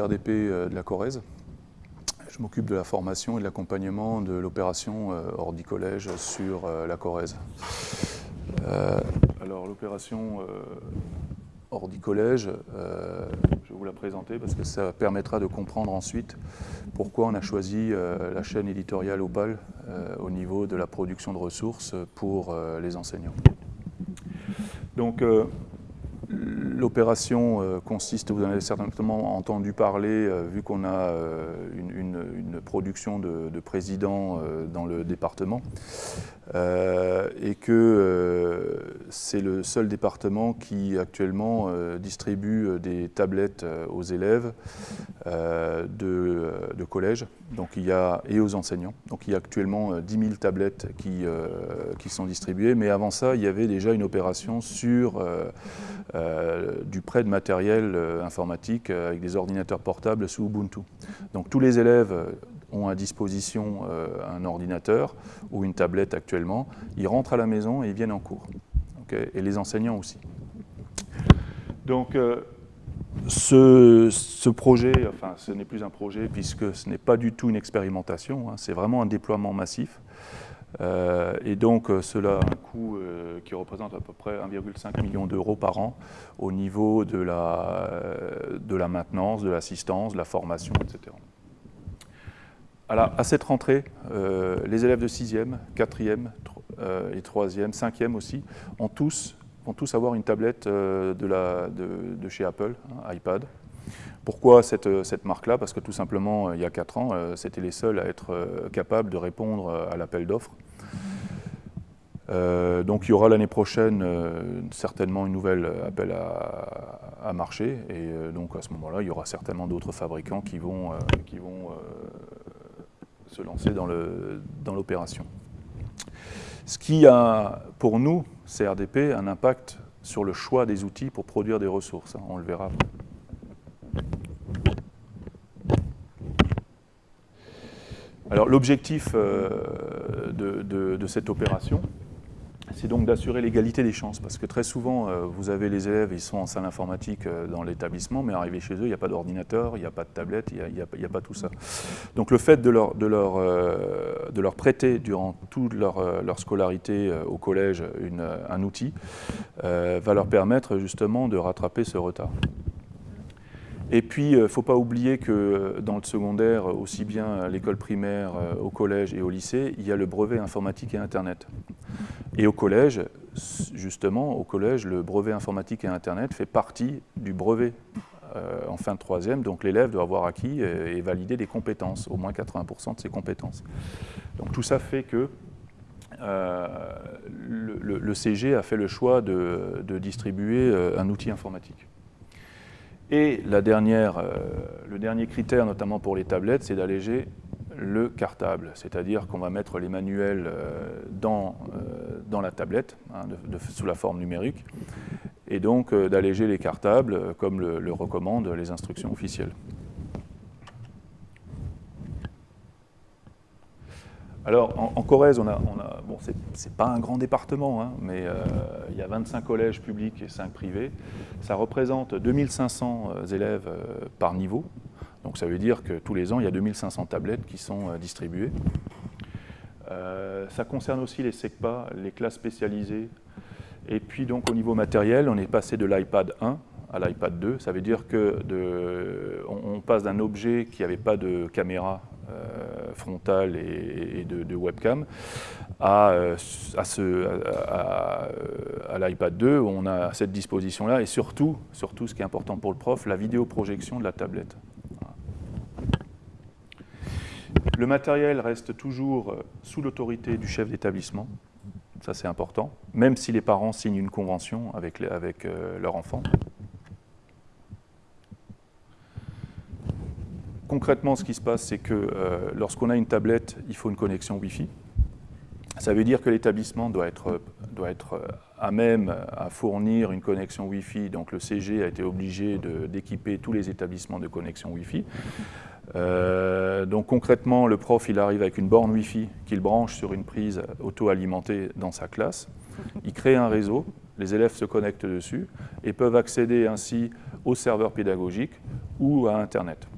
RDP euh, de la Corrèze. Je m'occupe de la formation et de l'accompagnement de l'opération euh, Ordi Collège sur euh, la Corrèze. alors l'opération Ordi Collège, je vais vous la présenter parce que ça permettra de comprendre ensuite pourquoi on a choisi la chaîne éditoriale Opal au niveau de la production de ressources pour les enseignants. Donc L'opération euh, consiste, vous en avez certainement entendu parler, euh, vu qu'on a euh, une, production de, de présidents dans le département, et que c'est le seul département qui actuellement distribue des tablettes aux élèves de, collège donc il y a, et aux enseignants. Donc il y a actuellement 10 000 tablettes qui sont distribuées, mais avant ça, il y avait déjà une opération sur du prêt de matériel euh, informatique euh, avec des ordinateurs portables sous Ubuntu. Donc tous les élèves euh, ont à disposition un ordinateur ou une tablette actuellement, ils rentrent à la maison et ils viennent en cours. et les enseignants aussi. Donc ce, projet, enfin ce n'est plus un projet puisque ce n'est pas du tout une expérimentation, hein, c'est vraiment un déploiement massif. Euh, et donc euh, cela a un coût euh, qui représente à peu près 1,5 million d'euros par an au niveau de la, de la maintenance, de l'assistance, de la formation, etc. Alors, à cette rentrée, les élèves de 6e, 4e et 3e, 5e aussi, ont tous, vont tous avoir une tablette de, la, de, chez Apple, hein, iPad. Pourquoi cette, cette marque-là? Parce que tout simplement, il y a 4 ans, euh, c'était les seuls à être euh, capables de répondre à l'appel d'offres. Euh, donc il y aura l'année prochaine certainement une nouvelle appel à, marché et donc à ce moment-là il y aura certainement d'autres fabricants qui vont, qui vont se lancer dans l'opération. Dans ce qui a pour nous, CRDP, un impact sur le choix des outils pour produire des ressources, hein, on le verra Alors l'objectif euh, de, cette opération, c'est donc d'assurer l'égalité des chances, parce que très souvent, euh, vous avez les élèves, ils sont en salle informatique euh, dans l'établissement, mais arrivés chez eux, il n'y a pas d'ordinateur, il n'y a pas de tablette, il n'y a, pas tout ça. Donc le fait de leur, prêter durant toute leur scolarité au collège un outil va leur permettre justement de rattraper ce retard. Et puis, il euh, ne faut pas oublier que euh, dans le secondaire, aussi bien à l'école primaire, euh, au collège et au lycée, il y a le brevet informatique et Internet. Et au collège, justement, au collège, le brevet informatique et Internet fait partie du brevet en fin de troisième, donc l'élève doit avoir acquis et validé des compétences, au moins 80% de ses compétences. Donc tout ça fait que le, CG a fait le choix de distribuer un outil informatique. Et euh, le dernier critère, notamment pour les tablettes, c'est d'alléger le cartable, c'est-à-dire qu'on va mettre les manuels euh, dans, euh, dans la tablette, hein, sous la forme numérique, et donc d'alléger les cartables comme le recommandent les instructions officielles. Alors, en, Corrèze, on a, pas un grand département, hein, mais euh, il y a 25 collèges publics et 5 privés. Ça représente 2500 euh, élèves euh, par niveau. Donc ça veut dire que tous les ans, il y a 2500 tablettes qui sont distribuées. ça concerne aussi les SECPA, les classes spécialisées. Et puis donc au niveau matériel, on est passé de l'iPad 1 à l'iPad 2. Ça veut dire que on, passe d'un objet qui n'avait pas de caméra frontale et, de, webcam à, euh, à, l'iPad 2 où on a cette disposition-là et surtout, surtout, ce qui est important pour le prof, la vidéoprojection de la tablette. Le matériel reste toujours euh, sous l'autorité du chef d'établissement, ça c'est important, même si les parents signent une convention avec, avec leur enfant. Concrètement, ce qui se passe, c'est que euh, lorsqu'on a une tablette, il faut une connexion Wi-Fi. Ça veut dire que l'établissement doit être, euh, à même à fournir une connexion Wi-Fi. Donc le CG a été obligé d'équiper tous les établissements de connexion Wi-Fi. Euh, donc concrètement, le prof il arrive avec une borne Wi-Fi qu'il branche sur une prise auto-alimentée dans sa classe. Il crée un réseau, les élèves se connectent dessus et peuvent accéder ainsi au serveur pédagogique ou à Internet.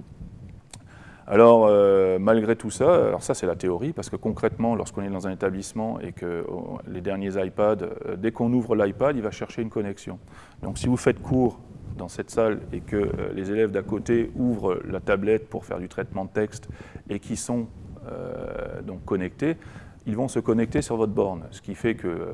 Alors, euh, malgré tout ça, alors ça c'est la théorie, parce que concrètement, lorsqu'on est dans un établissement et que oh, les derniers iPads, euh, dès qu'on ouvre l'iPad, il va chercher une connexion. Donc si vous faites cours dans cette salle et que euh, les élèves d'à côté ouvrent la tablette pour faire du traitement de texte et qui sont donc connectés, ils vont se connecter sur votre borne, ce qui fait que euh,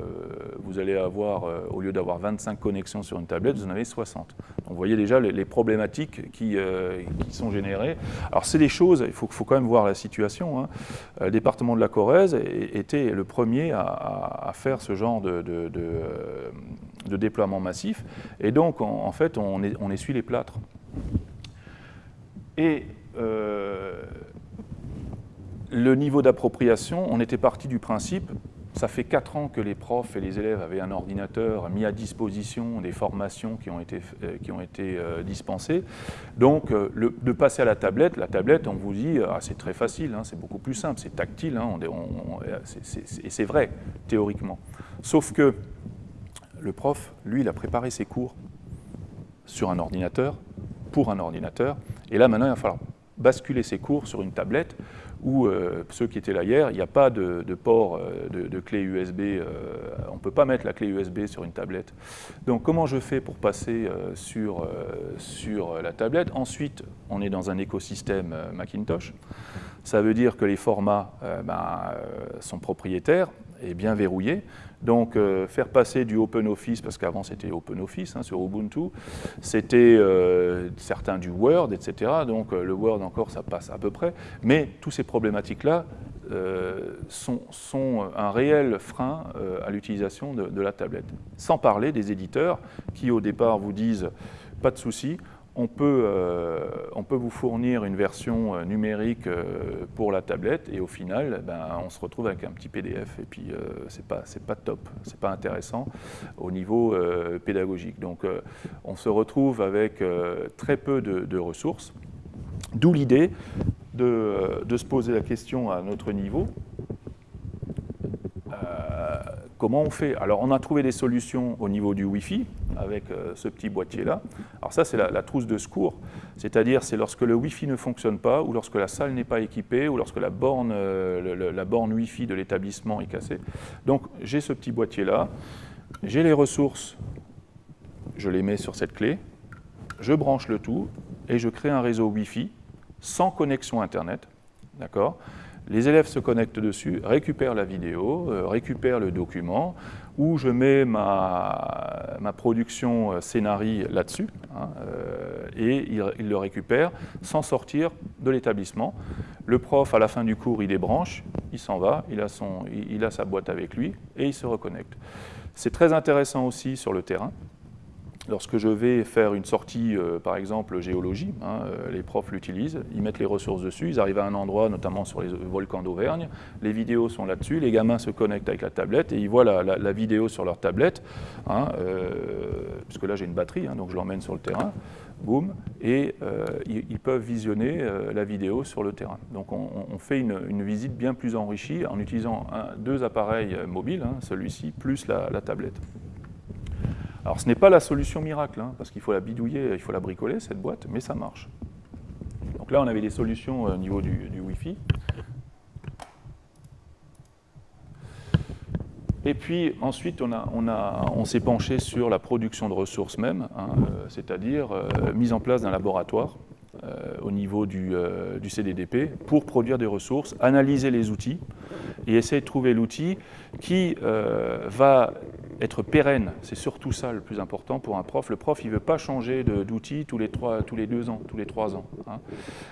vous allez avoir, euh, au lieu d'avoir 25 connexions sur une tablette, vous en avez 60. Donc vous voyez déjà les, problématiques qui, euh, qui, sont générées. Alors c'est des choses, il faut, quand même voir la situation. Hein. Le département de la Corrèze était le premier à, faire ce genre de, déploiement massif, et donc en, fait on, on, essuie les plâtres. Et le niveau d'appropriation, on était parti du principe, ça fait 4 ans que les profs et les élèves avaient un ordinateur mis à disposition des formations qui ont été, euh, qui ont été euh, dispensées. Donc, euh, de passer à la tablette, la tablette, on vous dit, ah, c'est très facile, hein, c'est beaucoup plus simple, c'est tactile, hein, et c'est vrai, théoriquement. Sauf que le prof, lui, il a préparé ses cours sur un ordinateur, pour un ordinateur, et là, maintenant, il va falloir basculer ses cours sur une tablette où euh, ceux qui étaient là hier, il n'y a pas de, port euh, de, clé USB, euh, on ne peut pas mettre la clé USB sur une tablette. Donc comment je fais pour passer sur, sur la tablette? Ensuite, on est dans un écosystème Macintosh. Ça veut dire que les formats ben, sont propriétaires et bien verrouillés. Donc euh, faire passer du OpenOffice, parce qu'avant c'était OpenOffice hein, sur Ubuntu, c'était euh, certains du Word, etc. Donc euh, le Word encore ça passe à peu près, mais tous ces problématiques-là sont, un réel frein à l'utilisation de, la tablette. Sans parler des éditeurs qui au départ vous disent pas de souci, on peut, euh, on peut vous fournir une version euh, numérique euh, pour la tablette et au final, ben, on se retrouve avec un petit PDF et puis c'est pas, pas top, c'est pas intéressant au niveau pédagogique. Donc on se retrouve avec très peu de, ressources, d'où l'idée de, de, se poser la question à notre niveau, comment on fait. Alors on a trouvé des solutions au niveau du Wi-Fi, avec euh, ce petit boîtier-là. Alors ça, c'est la, trousse de secours, c'est-à-dire c'est lorsque le Wi-Fi ne fonctionne pas, ou lorsque la salle n'est pas équipée, ou lorsque la borne, euh, la borne Wi-Fi de l'établissement est cassée. Donc j'ai ce petit boîtier-là, j'ai les ressources, je les mets sur cette clé, je branche le tout, et je crée un réseau Wi-Fi sans connexion Internet, d'accord? Les élèves se connectent dessus, récupèrent la vidéo, euh, récupèrent le document, où je mets ma, production euh, scénarii là-dessus, hein, euh, et ils, le récupèrent sans sortir de l'établissement. Le prof, à la fin du cours, il débranche, il s'en va, il a, il a sa boîte avec lui, et il se reconnecte. C'est très intéressant aussi sur le terrain, Lorsque je vais faire une sortie, euh, par exemple géologie, hein, euh, les profs l'utilisent, ils mettent les ressources dessus, ils arrivent à un endroit, notamment sur les volcans d'Auvergne, les vidéos sont là-dessus, les gamins se connectent avec la tablette et ils voient la, vidéo sur leur tablette, hein, euh, puisque là j'ai une batterie, hein, donc je l'emmène sur le terrain, boum, et ils, peuvent visionner la vidéo sur le terrain. Donc on, fait une, visite bien plus enrichie en utilisant deux appareils mobiles, celui-ci plus la tablette. Alors ce n'est pas la solution miracle, hein, parce qu'il faut la bidouiller, il faut la bricoler, cette boîte, mais ça marche. Donc là, on avait des solutions euh, au niveau du, Wi-Fi. Et puis ensuite, on, on, s'est penché sur la production de ressources même, hein, euh, c'est-à-dire euh, mise en place d'un laboratoire au niveau du, CDDP pour produire des ressources, analyser les outils et essayer de trouver l'outil qui va être pérenne, c'est surtout ça le plus important pour un prof. Le prof, il ne veut pas changer d'outil tous, les tous les deux ans, tous les trois ans. Hein.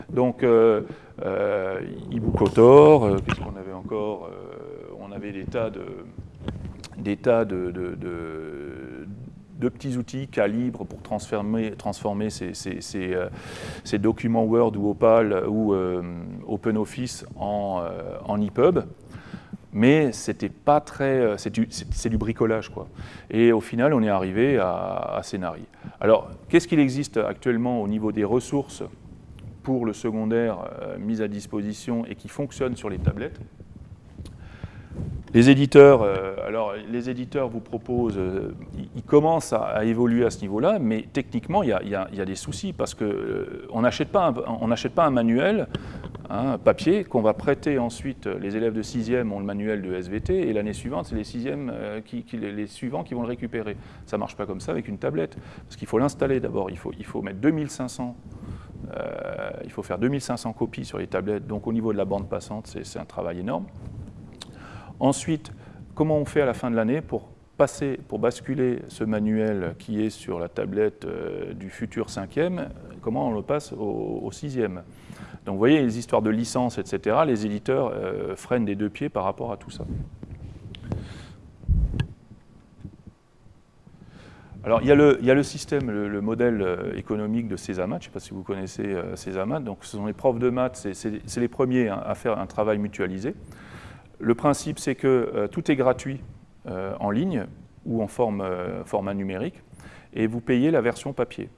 Donc, euh, euh, euh, qu'est-ce qu'on avait encore euh, On avait des tas de, de, de, petits outils calibres pour transformer, transformer ces, ces, ces, documents Word ou Opal ou OpenOffice en, en EPUB mais c'était pas très, euh, c'est du, bricolage quoi. Et au final, on est arrivé à, à Alors, qu'est-ce qu'il existe actuellement au niveau des ressources pour le secondaire euh, mis à disposition et qui fonctionne sur les tablettes? Les éditeurs, alors les éditeurs vous proposent, ils, commencent à, évoluer à ce niveau-là, mais techniquement, il y, a, des soucis parce qu'on n'achète pas, un manuel hein, papier qu'on va prêter ensuite. Les élèves de 6e ont le manuel de SVT et l'année suivante, c'est les 6e qui, les, suivants qui vont le récupérer. Ça ne marche pas comme ça avec une tablette parce qu'il faut l'installer d'abord. Il faut, mettre 2500 euh, il faut faire 2500 copies sur les tablettes, donc au niveau de la bande passante, c'est un travail énorme. Ensuite, comment on fait à la fin de l'année pour passer, pour basculer ce manuel qui est sur la tablette euh, du futur cinquième, comment on le passe au, sixième? Donc vous voyez, les histoires de licence, etc., les éditeurs euh, freinent des deux pieds par rapport à tout ça. Alors, il y, a le, système, le, modèle euh, économique de Césamat. Je ne sais pas si vous connaissez Césamat. Donc, ce sont les profs de maths, c'est les premiers hein, à faire un travail mutualisé. Le principe, c'est que euh, tout est gratuit en ligne ou en format numérique, et vous payez la version papier.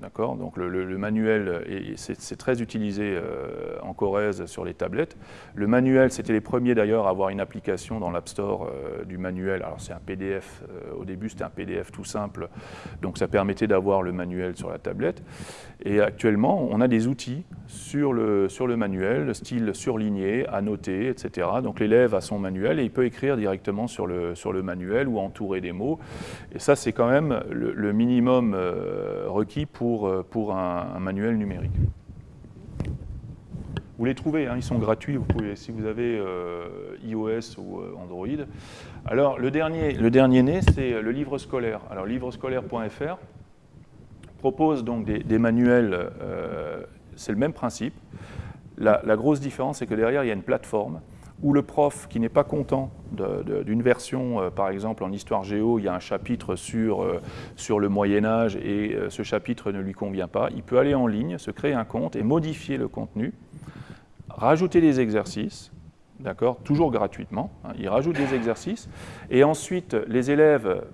D'accord Donc le, manuel, c'est très utilisé euh, en Corrèze sur les tablettes. Le manuel, c'était les premiers d'ailleurs à avoir une application dans l'App Store euh, du manuel. Alors c'est un PDF, euh, au début c'était un PDF tout simple, donc ça permettait d'avoir le manuel sur la tablette. Et actuellement, on a des outils sur le, sur le manuel, style surligné, annoté, etc. Donc l'élève a son manuel et il peut écrire directement sur le, sur le manuel ou entourer des mots. Et ça, c'est quand même le minimum requis pour euh, pour, un, manuel numérique. Vous les trouvez, hein, ils sont gratuits, si vous avez euh, iOS ou euh, Android. Alors, le dernier, le dernier né, c'est le livre scolaire. Alors, livrescolaire.fr propose donc des, manuels, c'est le même principe. La grosse différence, c'est que derrière, il y a une plateforme où le prof qui n'est pas content d'une version, euh, par exemple en histoire géo, il y a un chapitre sur, euh, sur le Moyen Âge et euh, ce chapitre ne lui convient pas, il peut aller en ligne, se créer un compte et modifier le contenu, rajouter des exercices, d'accord, toujours gratuitement, hein, il rajoute des exercices et ensuite les élèves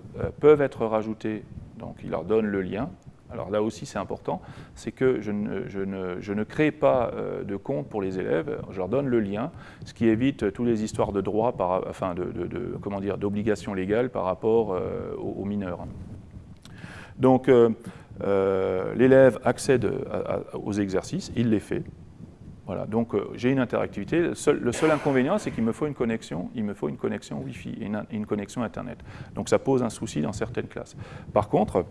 peuvent être rajoutés, donc il leur donne le lien, alors là aussi c'est important, c'est que je ne, crée pas euh, de compte pour les élèves, je leur donne le lien, ce qui évite toutes les histoires de droits, par, enfin de, d'obligations légales par rapport euh, aux, mineurs. Donc euh, l'élève accède aux exercices, il les fait. Voilà, donc j'ai une interactivité. Le seul, inconvénient, c'est qu'il me faut une connexion, il me faut une connexion Wi-Fi et une connexion Internet. Donc ça pose un souci dans certaines classes. Par contre,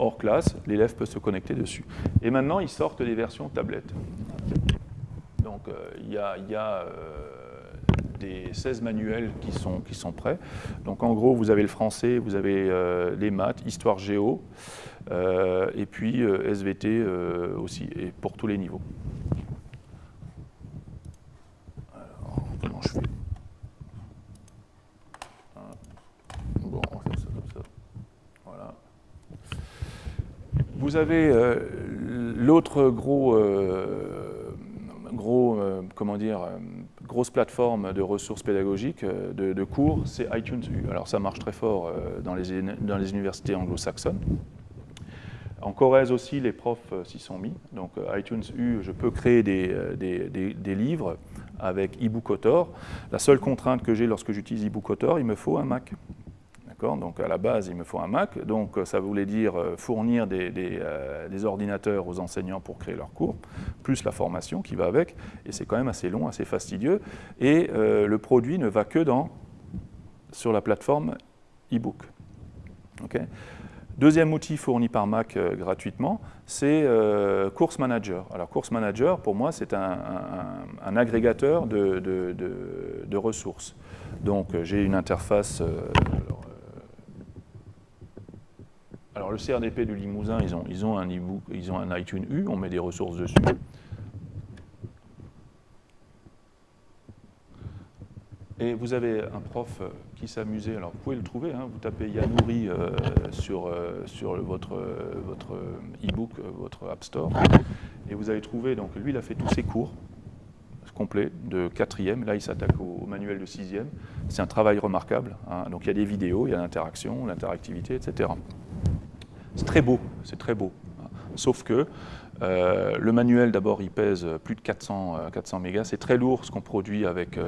hors classe, l'élève peut se connecter dessus. Et maintenant, ils sortent des versions tablettes. Donc, euh, il y a, euh, des 16 manuels qui sont, qui sont prêts. Donc, en gros, vous avez le français, vous avez euh, les maths, histoire géo, et puis SVT aussi, et pour tous les niveaux. Alors, comment je fais Vous avez euh, l'autre gros, euh, gros euh, comment dire, grosse plateforme de ressources pédagogiques de, cours, c'est iTunes U. Alors ça marche très fort dans les, universités anglo-saxonnes. En Corrèze aussi, les profs s'y sont mis. Donc iTunes U, je peux créer des, des, livres avec eBookauthor. La seule contrainte que j'ai lorsque j'utilise eBookauthor, il me faut un Mac. Donc à la base, il me faut un Mac, donc ça voulait dire euh, fournir euh, des, ordinateurs aux enseignants pour créer leurs cours, plus la formation qui va avec, et c'est quand même assez long, assez fastidieux, et euh, le produit ne va que dans, sur la plateforme e-book. Deuxième outil fourni par Mac gratuitement, c'est Course Manager. Alors Course Manager, pour moi, c'est un, agrégateur de, ressources. Donc j'ai une interface, le CRDP du Limousin, ils ont, ils ont un e-book, ils ont un iTunes U, on met des ressources dessus. Et vous avez un prof qui s'amusait, alors vous pouvez le trouver, hein, vous tapez Yanouri euh, sur, euh, sur votre, votre e-book, votre App Store, et vous allez trouver, donc lui il a fait tous ses cours complets de quatrième, là il s'attaque au, manuel de sixième, c'est un travail remarquable, hein. donc il y a des vidéos, il y a l'interaction, l'interactivité, etc. C'est très beau, c'est très beau. Sauf que le manuel, d'abord, il pèse plus de 400, 400 mégas. C'est très lourd ce qu'on produit avec,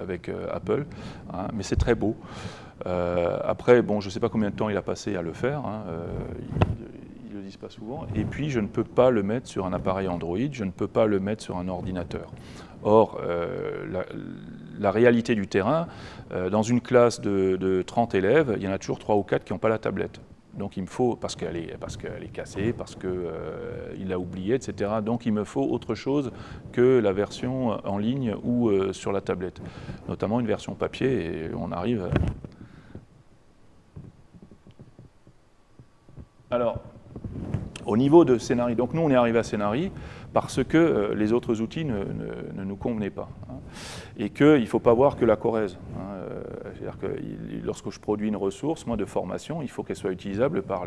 avec Apple, hein, mais c'est très beau. après, bon, je ne sais pas combien de temps il a passé à le faire. Hein, ils ne le disent pas souvent. Et puis, je ne peux pas le mettre sur un appareil Android, je ne peux pas le mettre sur un ordinateur. Or, la, réalité du terrain, dans une classe de, 30 élèves, il y en a toujours 3 ou 4 qui n'ont pas la tablette. Donc il me faut, parce qu'elle est, parce qu'elle est cassée, parce qu'il euh, l'a oublié, etc. Donc il me faut autre chose que la version en ligne ou euh, sur la tablette, notamment une version papier, et on arrive... Alors, au niveau de Scénarii, donc nous on est arrivé à Scénarii parce que euh, les autres outils ne, nous convenaient pas. Hein, et qu'il ne faut pas voir que la Corrèze. Hein, euh, c'est-à-dire que lorsque je produis une ressource, moi de formation, il faut qu'elle soit utilisable par,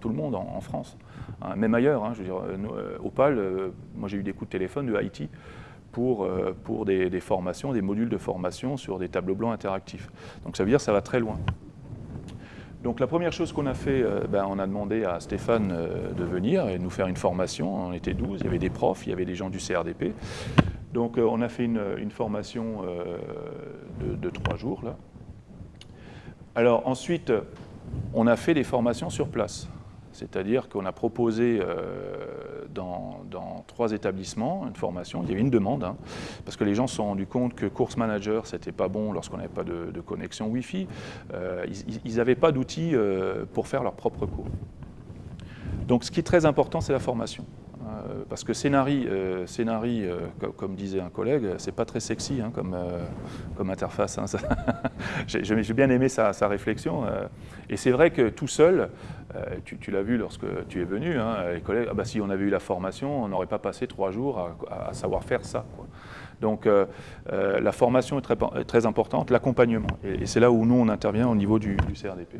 tout le monde en, France, hein, même ailleurs. je veux dire, euh, Opal, moi j'ai eu des coups de téléphone de Haïti pour, pour des, des formations, des modules de formation sur des tableaux blancs interactifs. Donc ça veut dire que ça va très loin. Donc la première chose qu'on a fait, euh, ben, on a demandé à Stéphane euh, de venir et de nous faire une formation. On était 12, il y avait des profs, il y avait des gens du CRDP. Donc euh, on a fait une, formation de, trois jours. Là. Alors ensuite, on a fait des formations sur place. C'est-à-dire qu'on a proposé euh, dans, trois établissements une formation. Il y avait une demande, hein, parce que les gens se sont rendus compte que Course Manager, c'était pas bon lorsqu'on n'avait pas de, connexion Wi-Fi. Euh, ils n'avaient pas d'outils euh, pour faire leur propre cours. Donc ce qui est très important, c'est la formation. Euh, parce que Scénari, euh, euh, comme, disait un collègue, c'est pas très sexy hein, comme, comme interface. Hein, J'ai bien aimé sa, réflexion. et c'est vrai que tout seul, tu, l'as vu lorsque tu es venu, hein, les collègues, ah bah, si on avait eu la formation, on n'aurait pas passé trois jours à, savoir faire ça. Donc la formation est très importante, l'accompagnement. Et, c'est là où nous, on intervient au niveau du CRDP.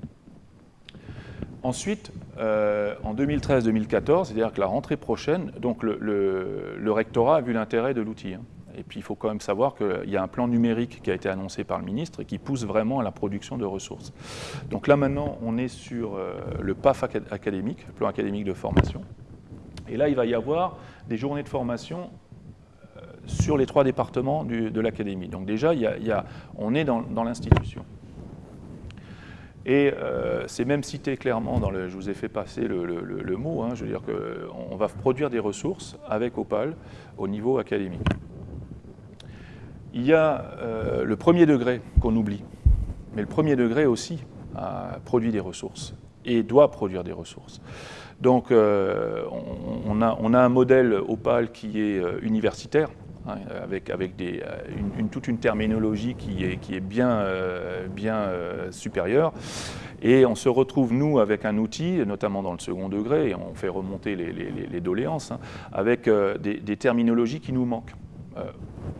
Ensuite, euh, en 2013-2014, c'est-à-dire que la rentrée prochaine, donc le, rectorat a vu l'intérêt de l'outil. Hein. Et puis il faut quand même savoir qu'il y a un plan numérique qui a été annoncé par le ministre et qui pousse vraiment à la production de ressources. Donc là maintenant, on est sur euh, le PAF académique, le plan académique de formation. Et là, il va y avoir des journées de formation euh, sur les trois départements de l'académie. Donc déjà, on est dans l'institution. Et euh, c'est même cité clairement dans le, je vous ai fait passer le, mot, hein, je veux dire qu'on va produire des ressources avec Opal au niveau académique. Il y a euh, le premier degré qu'on oublie, mais le premier degré aussi a produit des ressources et doit produire des ressources. Donc euh, on, a, on, a, un modèle Opal qui est universitaire, Hein, avec, avec des, euh, une, toute une terminologie qui est, qui est bien, euh, bien euh, supérieure. Et on se retrouve, nous, avec un outil, notamment dans le second degré, et on fait remonter les, les, doléances, hein, avec des, terminologies qui nous manquent.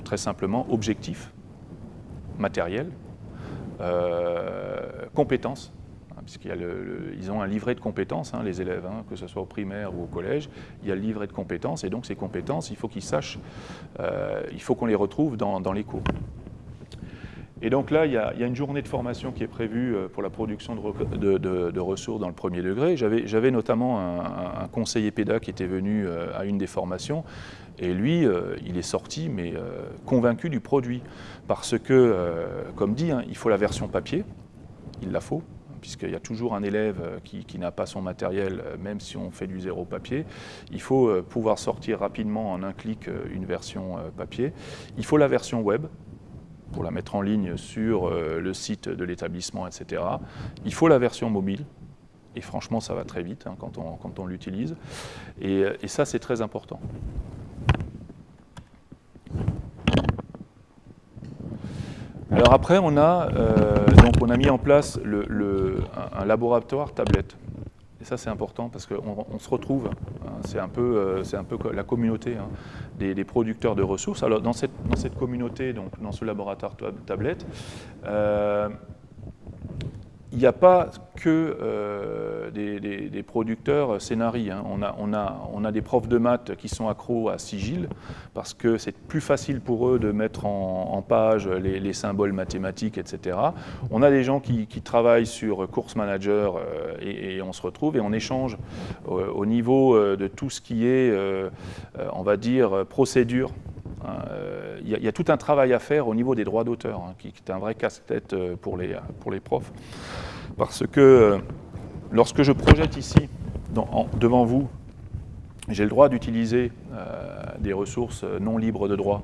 très simplement, objectif, matériel, compétences, puisqu'ils ont un livret de compétences, hein, les élèves, hein, que ce soit au primaire ou au collège, il y a le livret de compétences, et donc ces compétences, il faut qu'ils sachent, euh, il faut qu'on les retrouve dans, les cours. Et donc là, il y, a, une journée de formation qui est prévue euh, pour la production de, ressources dans le premier degré. J'avais notamment un, conseiller PEDA qui était venu euh, à une des formations, et lui, il est sorti, mais convaincu du produit. Parce que, comme dit, hein, il faut la version papier, il la faut, puisqu'il y a toujours un élève euh, qui, n'a pas son matériel, euh, même si on fait du zéro papier. Il faut euh, pouvoir sortir rapidement en un clic une version papier. Il faut la version web pour la mettre en ligne sur le site de l'établissement, etc. Il faut la version mobile, et franchement, ça va très vite hein, quand on, l'utilise. Et, ça, c'est très important. Alors après, on a, euh, donc on a mis en place un, laboratoire tablette. Et ça, c'est important parce qu'on se retrouve, hein, c'est un, peu, euh, un peu la communauté hein, des, producteurs de ressources. Alors, dans cette, dans cette communauté, donc, dans ce laboratoire tablette, euh, il n'y a pas que euh, des, producteurs scénarii. Hein. On, a, des profs de maths qui sont accros à Sigil parce que c'est plus facile pour eux de mettre en, page les, symboles mathématiques, etc. On a des gens qui, travaillent sur Course Manager euh, et, on se retrouve et on échange au niveau euh, de tout ce qui est, on va dire, procédure il y, a tout un travail à faire au niveau des droits d'auteur, hein, qui, est un vrai casse-tête pour les, pour les profs. Parce que euh, lorsque je projette ici, devant vous, j'ai le droit d'utiliser euh, des ressources non libres de droit,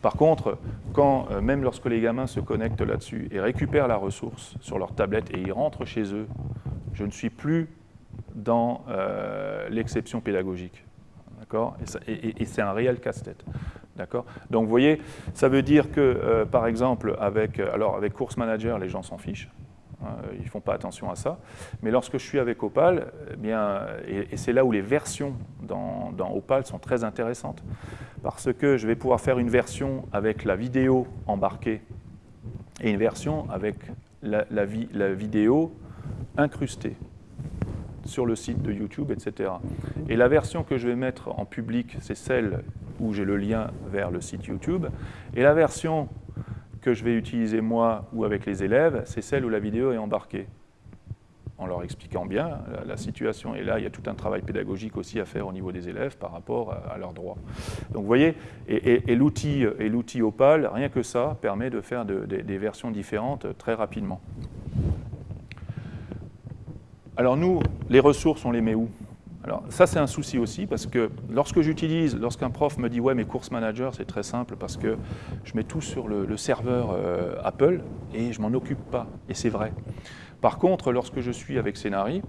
Par contre, quand, euh, même lorsque les gamins se connectent là-dessus et récupèrent la ressource sur leur tablette et ils rentrent chez eux, je ne suis plus dans l'exception pédagogique, Et, c'est un réel casse-tête. D'accord Donc vous voyez, ça veut dire que, par exemple, avec, alors avec Course Manager, les gens s'en fichent, Hein, ils ne font pas attention à ça. Mais lorsque je suis avec Opal, eh bien, et, c'est là où les versions dans, Opal sont très intéressantes, parce que je vais pouvoir faire une version avec la vidéo embarquée et une version avec la vidéo incrustée sur le site de YouTube, etc. Et la version que je vais mettre en public, c'est celle où j'ai le lien vers le site YouTube. Et la version que je vais utiliser moi ou avec les élèves, c'est celle où la vidéo est embarquée, en leur expliquant bien la, situation. Et là, il y a tout un travail pédagogique aussi à faire au niveau des élèves par rapport à, leurs droits. Donc vous voyez, et, l'outil Opal, rien que ça, permet de faire des versions différentes très rapidement. Alors nous, les ressources, on les met où? Alors ça c'est un souci aussi parce que lorsque j'utilise, lorsqu'un prof me dit ouais mais Course Manager c'est très simple parce que je mets tout sur le, serveur euh, Apple et je m'en occupe pas et c'est vrai. Par contre lorsque je suis avec Scénari,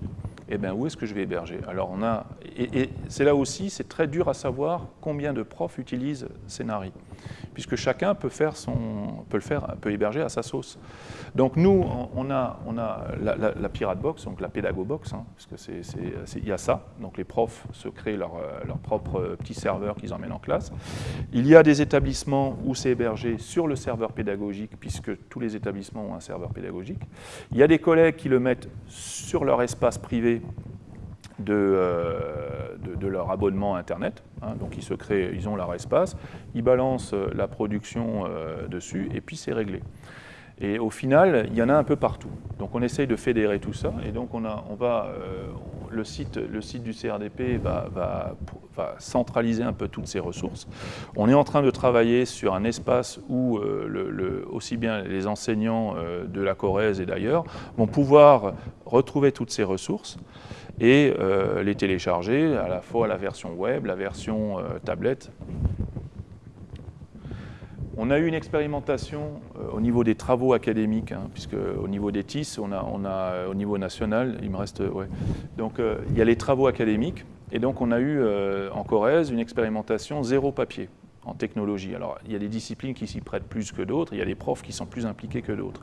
eh bien, où est-ce que je vais héberger? Alors on a, et, c'est là aussi, c'est très dur à savoir combien de profs utilisent Scénari, puisque chacun peut, faire son, peut, le faire, peut héberger à sa sauce. Donc nous, on a, on a la, Pirate Box, donc la Pédago Box, hein, parce que y a ça, donc les profs se créent leur, leur propre petit serveur qu'ils emmènent en classe. Il y a des établissements où c'est hébergé sur le serveur pédagogique, puisque tous les établissements ont un serveur pédagogique. Il y a des collègues qui le mettent sur leur espace privé euh, de, de, leur abonnement Internet. Hein. donc ils se créent, ils ont leur espace, ils balancent euh, la production euh, dessus et puis c'est réglé. Et au final, il y en a un peu partout. Donc on essaye de fédérer tout ça et donc on, a, on va, le, site, le site du CRDP va, va, centraliser un peu toutes ces ressources. On est en train de travailler sur un espace où aussi bien les enseignants de la Corrèze et d'ailleurs vont pouvoir retrouver toutes ces ressources et euh, les télécharger à la fois la version web, la version euh, tablette. On a eu une expérimentation euh, au niveau des travaux académiques, hein, puisque au niveau des TIS, on a, on a au niveau national, il me reste, ouais. Donc il y a les travaux académiques, et donc on a eu en Corrèze une expérimentation zéro papier en technologie. Alors, il y a des disciplines qui s'y prêtent plus que d'autres, il y a des profs qui sont plus impliqués que d'autres.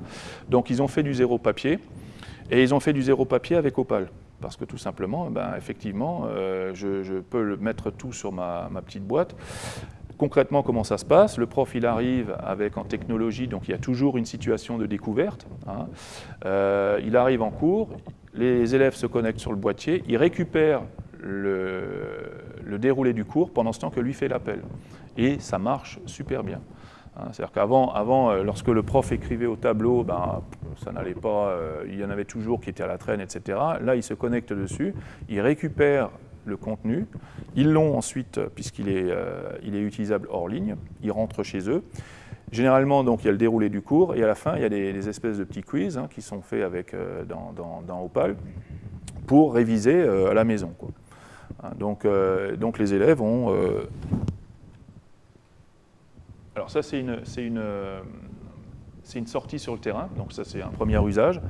Donc, ils ont fait du zéro papier, et ils ont fait du zéro papier avec Opal. Parce que tout simplement, eh ben, effectivement, euh, je, peux mettre tout sur ma, petite boîte. Concrètement, comment ça se passe? Le prof, il arrive avec en technologie, donc il y a toujours une situation de découverte. Hein. Euh, il arrive en cours, les élèves se connectent sur le boîtier, il récupère le, déroulé du cours pendant ce temps que lui fait l'appel. Et ça marche super bien. Hein, c'est-à-dire qu'avant, avant, euh, lorsque le prof écrivait au tableau, ben, ça n'allait pas, euh, il y en avait toujours qui étaient à la traîne, etc. Là, il se connecte dessus, il récupère le contenu, ils l'ont ensuite, puisqu'il est, euh, est utilisable hors ligne, ils rentrent chez eux. Généralement, donc, il y a le déroulé du cours, et à la fin, il y a des, espèces de petits quiz hein, qui sont faits avec, dans, dans, Opal pour réviser à la maison. Hein, donc, donc, les élèves ont alors ça, c'est une, une, une, sortie sur le terrain, donc ça c'est un premier usage.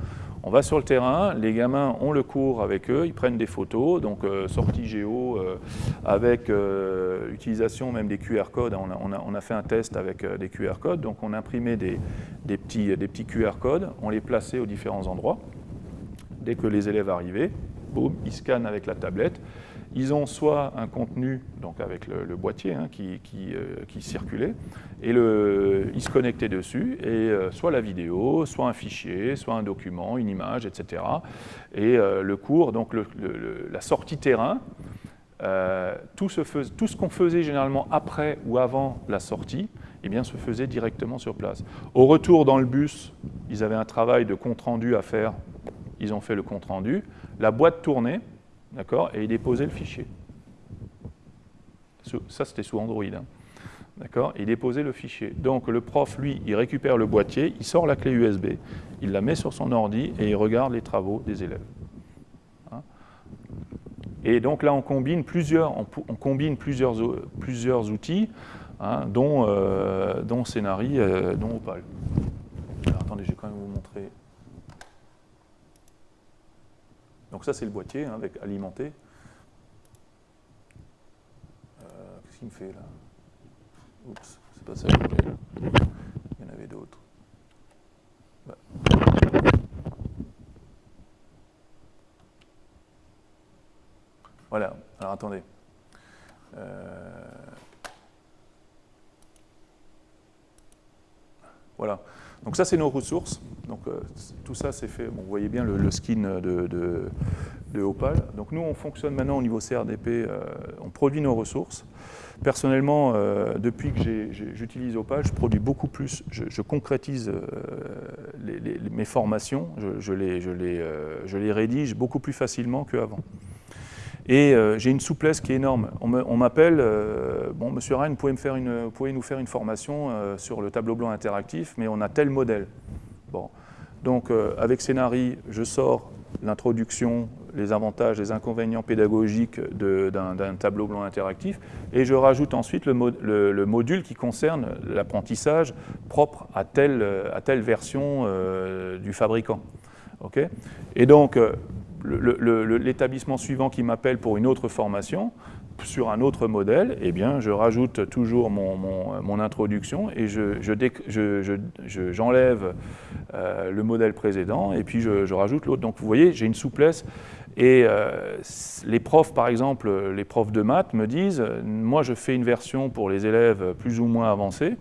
On va sur le terrain, les gamins ont le cours avec eux, ils prennent des photos, donc euh, sortie géo euh, avec euh, utilisation même des QR codes. On a, fait un test avec des QR codes, donc on imprimait des petits QR codes, on les plaçait aux différents endroits. Dès que les élèves arrivaient, boum, ils scannent avec la tablette ils ont soit un contenu, donc avec le, boîtier hein, qui, qui, circulait, et le, ils se connectaient dessus, et soit la vidéo, soit un fichier, soit un document, une image, etc. Et le cours, donc la sortie terrain, tout ce, ce qu'on faisait généralement après ou avant la sortie, eh bien, se faisait directement sur place. Au retour dans le bus, ils avaient un travail de compte-rendu à faire, ils ont fait le compte-rendu, la boîte tournait, d'accord, et ils déposaient le fichier. Ça, c'était sous Android. Hein. D'accord Il déposait le fichier. Donc le prof, lui, il récupère le boîtier, il sort la clé USB, il la met sur son ordi et il regarde les travaux des élèves. Hein. et donc là, on combine plusieurs, on, combine plusieurs, plusieurs outils Hein, dont, euh, dont Scénari, euh, dont Opal. Alors, attendez, je vais quand même vous montrer. Donc ça, c'est le boîtier hein, avec alimenté. Euh, qu'est-ce qu'il me fait là? Oups, c'est pas ça que. Il y en avait d'autres. Bah. Voilà, alors attendez. Euh, Voilà. Donc ça, c'est nos ressources. Donc euh, tout ça, c'est fait. Bon, vous voyez bien le, skin de, Opal. Donc nous, on fonctionne maintenant au niveau CRDP. Euh, on produit nos ressources. Personnellement, euh, depuis que j'utilise Opal, je produis beaucoup plus. Je, concrétise mes formations. Je, les, les, je les rédige beaucoup plus facilement qu'avant. Et euh, j'ai une souplesse qui est énorme. On m'appelle, euh, bon, monsieur Ryan, vous pouvez, me faire une, vous pouvez nous faire une formation euh, sur le tableau blanc interactif, mais on a tel modèle. Bon. Donc, avec Scénari, je sors l'introduction, les avantages, les inconvénients pédagogiques d'un tableau blanc interactif, et je rajoute ensuite le, le, module qui concerne l'apprentissage propre à telle, à telle version du fabricant. Okay et donc, l'établissement suivant qui m'appelle pour une autre formation, sur un autre modèle, eh bien, je rajoute toujours mon, introduction et j'enlève je, euh, le modèle précédent et puis je, rajoute l'autre. Donc vous voyez, j'ai une souplesse. Et euh, les profs, par exemple, les profs de maths me disent, moi je fais une version pour les élèves plus ou moins avancés,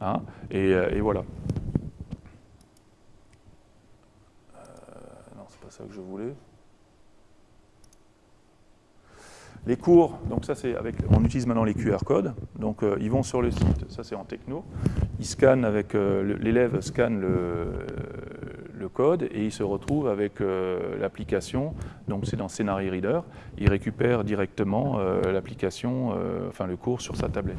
hein, et, euh, et, voilà. non, c'est pas ça que je voulais. Les cours, donc ça c'est avec, on utilise maintenant les QR codes, donc euh, ils vont sur le site, ça c'est en techno, ils scannent avec, euh, l'élève scanne le, code et il se retrouve avec euh, l'application, donc c'est dans Scenari Reader, il récupère directement l'application, enfin le cours sur sa tablette.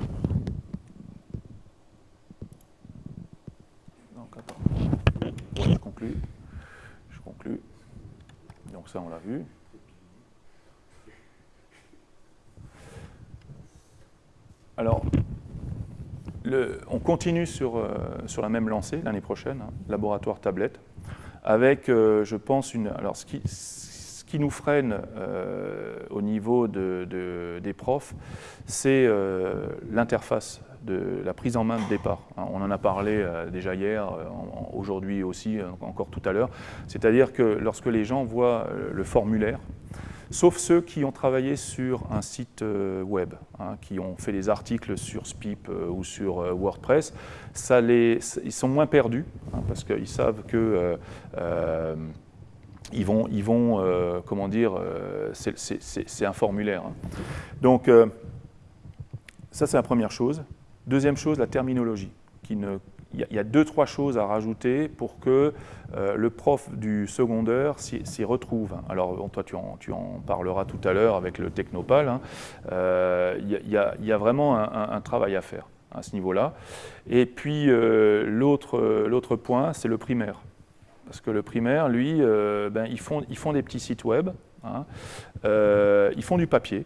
Donc attends, je conclue, donc ça on l'a vu. Alors, on continue sur, euh, sur, la même lancée l'année prochaine, hein, laboratoire tablette, avec, euh, je pense, une. Alors, ce qui, nous freine euh, au niveau de, des profs, c'est l'interface de la prise en main de départ. Hein. On en a parlé déjà hier, aujourd'hui aussi, encore tout à l'heure. C'est-à-dire que lorsque les gens voient le formulaire, sauf ceux qui ont travaillé sur un site euh, web, hein, qui ont fait des articles sur SPIP euh, ou sur euh, WordPress, ils sont moins perdus, hein, parce qu'ils savent que ils vont, ils vont comment dire, c'est un formulaire. Hein. Donc, ça c'est la première chose. Deuxième chose, la terminologie, qui ne il y, a deux, trois choses à rajouter pour que euh, le prof du secondaire s'y retrouve. Alors, toi, tu en, tu en, parleras tout à l'heure avec le Technopal. Hein. Euh, il, y a, vraiment un, travail à faire à ce niveau-là. Et puis, euh, l'autre point, c'est le primaire. Parce que le primaire, lui, ben, ils, font, ils font des petits sites web, hein. ils font du papier,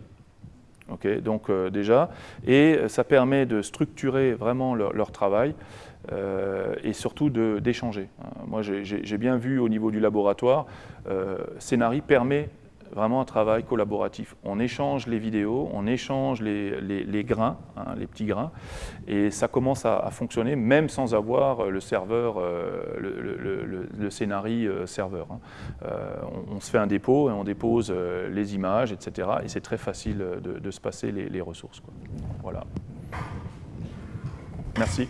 donc déjà, et ça permet de structurer vraiment leur travail. Euh, et surtout d'échanger. Hein. Moi, j'ai bien vu au niveau du laboratoire, euh, Scénari permet vraiment un travail collaboratif. On échange les vidéos, on échange les, grains, hein, les petits grains, et ça commence à, fonctionner même sans avoir le serveur, euh, le, de scénarii serveur. Hein. On, se fait un dépôt et on dépose les images, etc. Et c'est très facile de, se passer les, ressources. Voilà. Merci.